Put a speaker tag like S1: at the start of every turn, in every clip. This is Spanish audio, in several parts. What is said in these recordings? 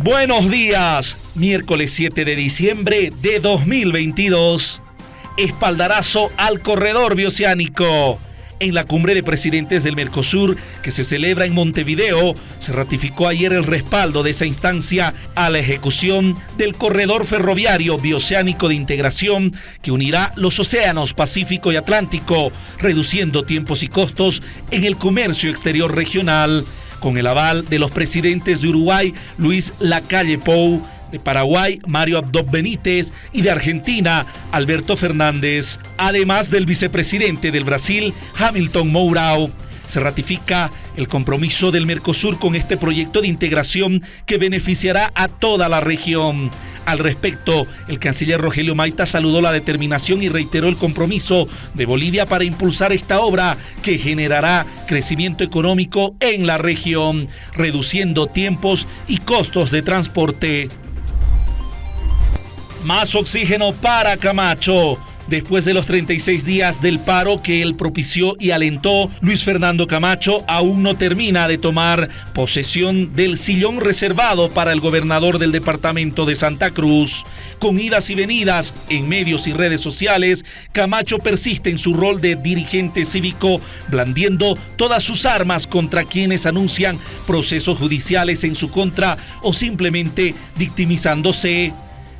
S1: Buenos días, miércoles 7 de diciembre de 2022. Espaldarazo al corredor bioceánico. En la cumbre de presidentes del Mercosur, que se celebra en Montevideo, se ratificó ayer el respaldo de esa instancia a la ejecución del corredor ferroviario bioceánico de integración que unirá los océanos Pacífico y Atlántico, reduciendo tiempos y costos en el comercio exterior regional con el aval de los presidentes de Uruguay, Luis Lacalle Pou, de Paraguay, Mario Abdo Benítez y de Argentina, Alberto Fernández, además del vicepresidente del Brasil, Hamilton Mourao se ratifica el compromiso del Mercosur con este proyecto de integración que beneficiará a toda la región. Al respecto, el canciller Rogelio Maita saludó la determinación y reiteró el compromiso de Bolivia para impulsar esta obra que generará crecimiento económico en la región, reduciendo tiempos y costos de transporte. Más oxígeno para Camacho. Después de los 36 días del paro que él propició y alentó, Luis Fernando Camacho aún no termina de tomar posesión del sillón reservado para el gobernador del departamento de Santa Cruz. Con idas y venidas en medios y redes sociales, Camacho persiste en su rol de dirigente cívico, blandiendo todas sus armas contra quienes anuncian procesos judiciales en su contra o simplemente victimizándose.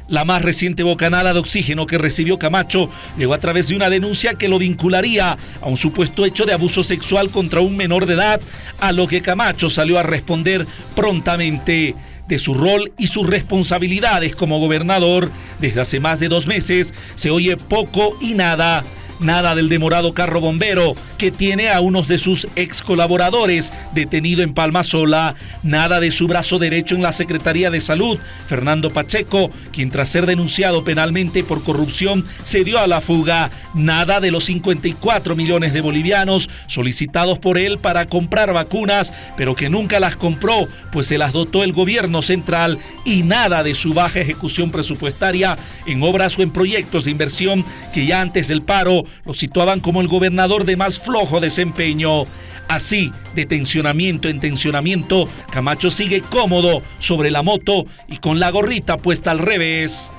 S1: La más reciente bocanada de oxígeno que recibió Camacho llegó a través de una denuncia que lo vincularía a un supuesto hecho de abuso sexual contra un menor de edad, a lo que Camacho salió a responder prontamente de su rol y sus responsabilidades como gobernador. Desde hace más de dos meses se oye poco y nada Nada del demorado carro bombero que tiene a unos de sus ex colaboradores detenido en Palma Sola. Nada de su brazo derecho en la Secretaría de Salud, Fernando Pacheco, quien tras ser denunciado penalmente por corrupción se dio a la fuga. Nada de los 54 millones de bolivianos solicitados por él para comprar vacunas, pero que nunca las compró, pues se las dotó el gobierno central. Y nada de su baja ejecución presupuestaria en obras o en proyectos de inversión que ya antes del paro lo situaban como el gobernador de más flojo desempeño. Así, de tensionamiento en tensionamiento, Camacho sigue cómodo sobre la moto y con la gorrita puesta al revés.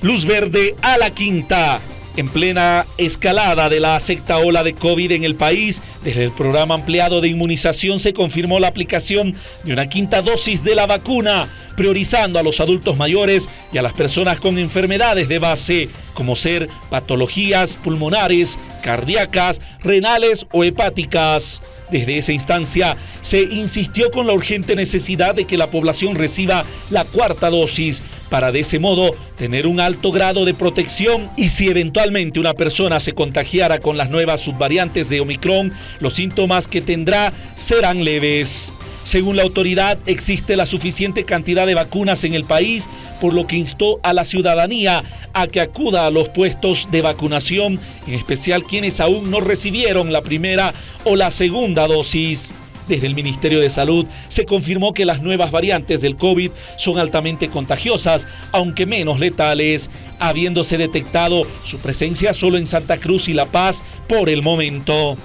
S1: Luz verde a la quinta. En plena escalada de la sexta ola de COVID en el país, desde el programa ampliado de inmunización se confirmó la aplicación de una quinta dosis de la vacuna, priorizando a los adultos mayores y a las personas con enfermedades de base, como ser patologías pulmonares, cardíacas, renales o hepáticas. Desde esa instancia se insistió con la urgente necesidad de que la población reciba la cuarta dosis para de ese modo tener un alto grado de protección y si eventualmente una persona se contagiara con las nuevas subvariantes de Omicron, los síntomas que tendrá serán leves. Según la autoridad, existe la suficiente cantidad de vacunas en el país, por lo que instó a la ciudadanía a que acuda a los puestos de vacunación, en especial quienes aún no recibieron la primera o la segunda dosis. Desde el Ministerio de Salud se confirmó que las nuevas variantes del COVID son altamente contagiosas, aunque menos letales, habiéndose detectado su presencia solo en Santa Cruz y La Paz por el momento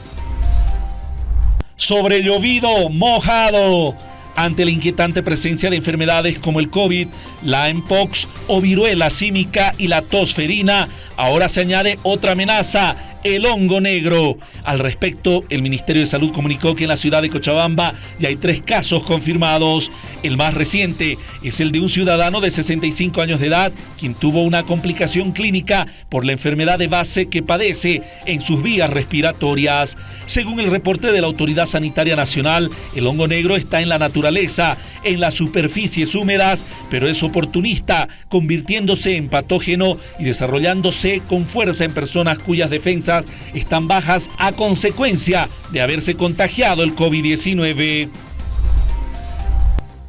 S1: sobre llovido, mojado. Ante la inquietante presencia de enfermedades como el COVID, la mpox o viruela símica y la tosferina, ahora se añade otra amenaza, el hongo negro. Al respecto, el Ministerio de Salud comunicó que en la ciudad de Cochabamba ya hay tres casos confirmados. El más reciente es el de un ciudadano de 65 años de edad, quien tuvo una complicación clínica por la enfermedad de base que padece en sus vías respiratorias. Según el reporte de la Autoridad Sanitaria Nacional, el hongo negro está en la naturaleza, en las superficies húmedas, pero es oportunista, convirtiéndose en patógeno y desarrollándose con fuerza en personas cuyas defensas están bajas a consecuencia de haberse contagiado el COVID-19.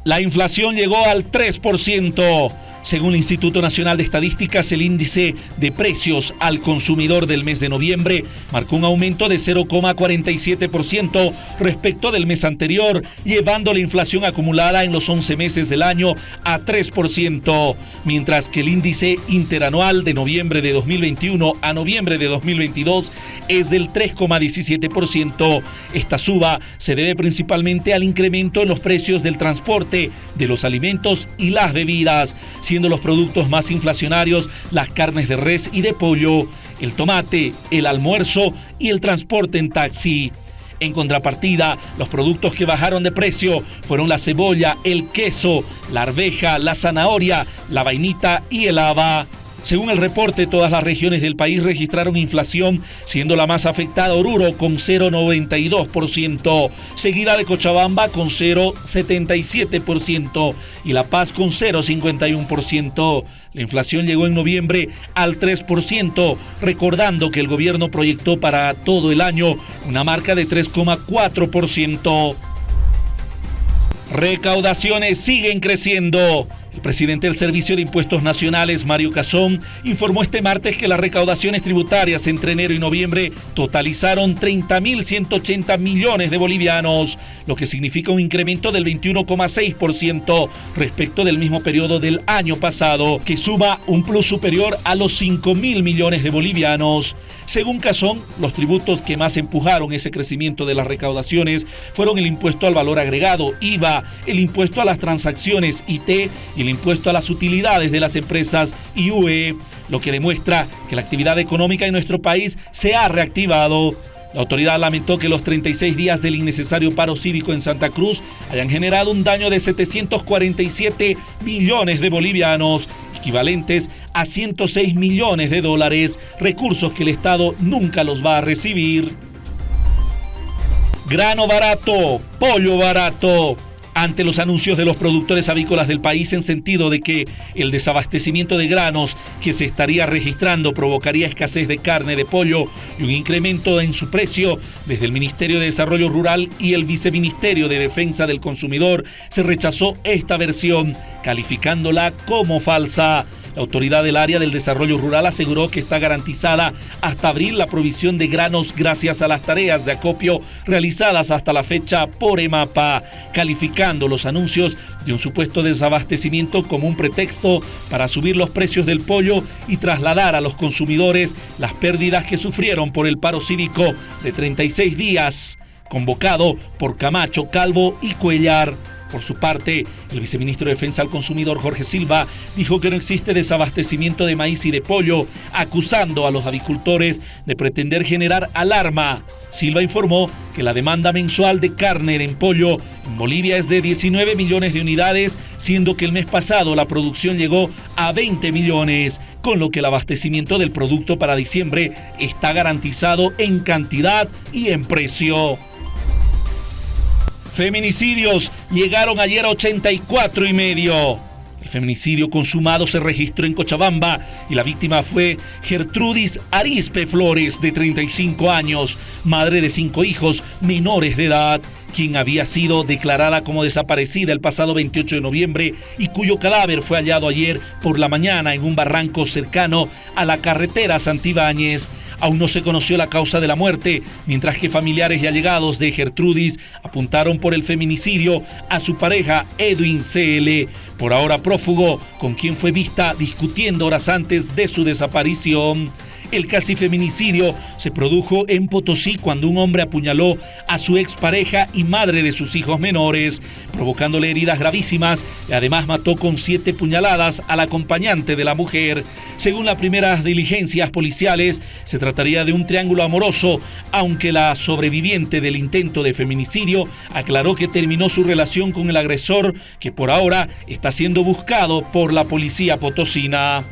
S1: La inflación llegó al 3%. Según el Instituto Nacional de Estadísticas, el índice de precios al consumidor del mes de noviembre marcó un aumento de 0,47% respecto del mes anterior, llevando la inflación acumulada en los 11 meses del año a 3%, mientras que el índice interanual de noviembre de 2021 a noviembre de 2022 es del 3,17%. Esta suba se debe principalmente al incremento en los precios del transporte, de los alimentos y las bebidas siendo los productos más inflacionarios las carnes de res y de pollo, el tomate, el almuerzo y el transporte en taxi. En contrapartida, los productos que bajaron de precio fueron la cebolla, el queso, la arveja, la zanahoria, la vainita y el haba. Según el reporte, todas las regiones del país registraron inflación, siendo la más afectada Oruro con 0,92%, seguida de Cochabamba con 0,77% y La Paz con 0,51%. La inflación llegó en noviembre al 3%, recordando que el gobierno proyectó para todo el año una marca de 3,4%. Recaudaciones siguen creciendo. Presidente del Servicio de Impuestos Nacionales, Mario Casón, informó este martes que las recaudaciones tributarias entre enero y noviembre totalizaron 30.180 millones de bolivianos, lo que significa un incremento del 21,6% respecto del mismo periodo del año pasado, que suma un plus superior a los 5.000 millones de bolivianos. Según Casón, los tributos que más empujaron ese crecimiento de las recaudaciones fueron el impuesto al valor agregado, IVA, el impuesto a las transacciones IT y el impuesto a las utilidades de las empresas IUE, lo que demuestra que la actividad económica en nuestro país se ha reactivado. La autoridad lamentó que los 36 días del innecesario paro cívico en Santa Cruz hayan generado un daño de 747 millones de bolivianos, equivalentes a 106 millones de dólares, recursos que el Estado nunca los va a recibir. Grano barato, pollo barato ante los anuncios de los productores avícolas del país en sentido de que el desabastecimiento de granos que se estaría registrando provocaría escasez de carne de pollo y un incremento en su precio, desde el Ministerio de Desarrollo Rural y el Viceministerio de Defensa del Consumidor se rechazó esta versión, calificándola como falsa. La autoridad del área del desarrollo rural aseguró que está garantizada hasta abril la provisión de granos gracias a las tareas de acopio realizadas hasta la fecha por EMAPA, calificando los anuncios de un supuesto desabastecimiento como un pretexto para subir los precios del pollo y trasladar a los consumidores las pérdidas que sufrieron por el paro cívico de 36 días, convocado por Camacho, Calvo y Cuellar. Por su parte, el viceministro de Defensa al Consumidor Jorge Silva dijo que no existe desabastecimiento de maíz y de pollo, acusando a los avicultores de pretender generar alarma. Silva informó que la demanda mensual de carne en pollo en Bolivia es de 19 millones de unidades, siendo que el mes pasado la producción llegó a 20 millones, con lo que el abastecimiento del producto para diciembre está garantizado en cantidad y en precio. Feminicidios llegaron ayer a 84 y medio. El feminicidio consumado se registró en Cochabamba y la víctima fue Gertrudis Arispe Flores, de 35 años, madre de cinco hijos menores de edad, quien había sido declarada como desaparecida el pasado 28 de noviembre y cuyo cadáver fue hallado ayer por la mañana en un barranco cercano a la carretera Santibáñez. Aún no se conoció la causa de la muerte, mientras que familiares y allegados de Gertrudis apuntaron por el feminicidio a su pareja Edwin CL, por ahora prófugo, con quien fue vista discutiendo horas antes de su desaparición. El casi feminicidio se produjo en Potosí cuando un hombre apuñaló a su expareja y madre de sus hijos menores, provocándole heridas gravísimas y además mató con siete puñaladas al acompañante de la mujer. Según las primeras diligencias policiales, se trataría de un triángulo amoroso, aunque la sobreviviente del intento de feminicidio aclaró que terminó su relación con el agresor, que por ahora está siendo buscado por la policía potosina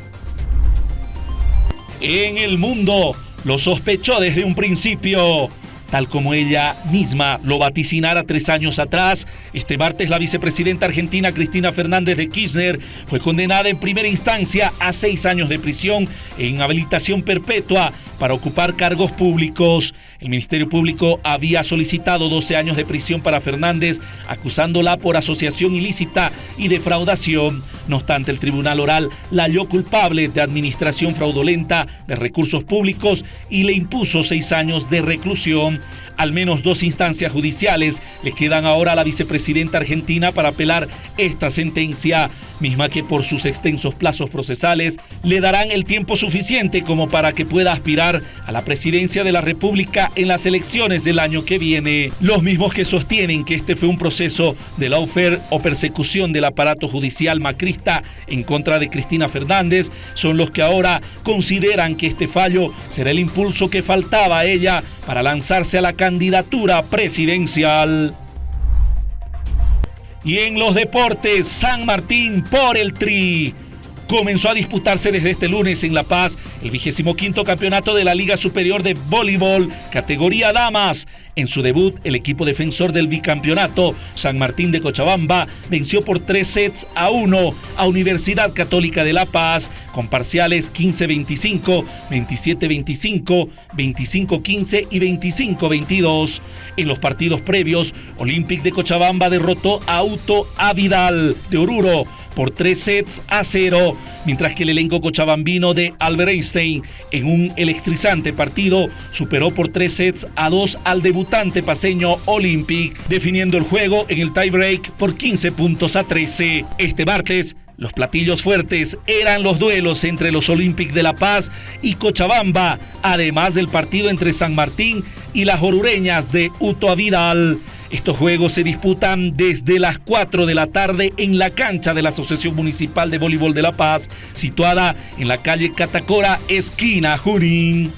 S1: en el mundo. Lo sospechó desde un principio. Tal como ella misma lo vaticinara tres años atrás, este martes la vicepresidenta argentina Cristina Fernández de Kirchner fue condenada en primera instancia a seis años de prisión e inhabilitación perpetua para ocupar cargos públicos. El Ministerio Público había solicitado 12 años de prisión para Fernández, acusándola por asociación ilícita y defraudación. No obstante, el Tribunal Oral la halló culpable de administración fraudulenta de recursos públicos y le impuso seis años de reclusión. Al menos dos instancias judiciales le quedan ahora a la vicepresidenta argentina para apelar esta sentencia, misma que por sus extensos plazos procesales le darán el tiempo suficiente como para que pueda aspirar a la presidencia de la República en las elecciones del año que viene. Los mismos que sostienen que este fue un proceso de lawfare o persecución del aparato judicial macrista en contra de Cristina Fernández son los que ahora consideran que este fallo será el impulso que faltaba a ella para lanzarse a la candidatura presidencial. Y en los deportes, San Martín por el Tri comenzó a disputarse desde este lunes en La Paz el vigésimo quinto campeonato de la Liga Superior de Voleibol, categoría Damas. En su debut, el equipo defensor del bicampeonato, San Martín de Cochabamba, venció por tres sets a uno a Universidad Católica de La Paz, con parciales 15-25, 27-25, 25-15 y 25-22. En los partidos previos, Olympic de Cochabamba derrotó a Auto Avidal de Oruro por tres sets a cero, mientras que el elenco cochabambino de Albert Einstein en un electrizante partido superó por tres sets a dos al debutante paseño Olympic, definiendo el juego en el tiebreak por 15 puntos a 13. Este martes, los platillos fuertes eran los duelos entre los Olympic de La Paz y Cochabamba, además del partido entre San Martín y las orureñas de Uto Vidal. Estos juegos se disputan desde las 4 de la tarde en la cancha de la Asociación Municipal de Voleibol de La Paz, situada en la calle Catacora, esquina Junín.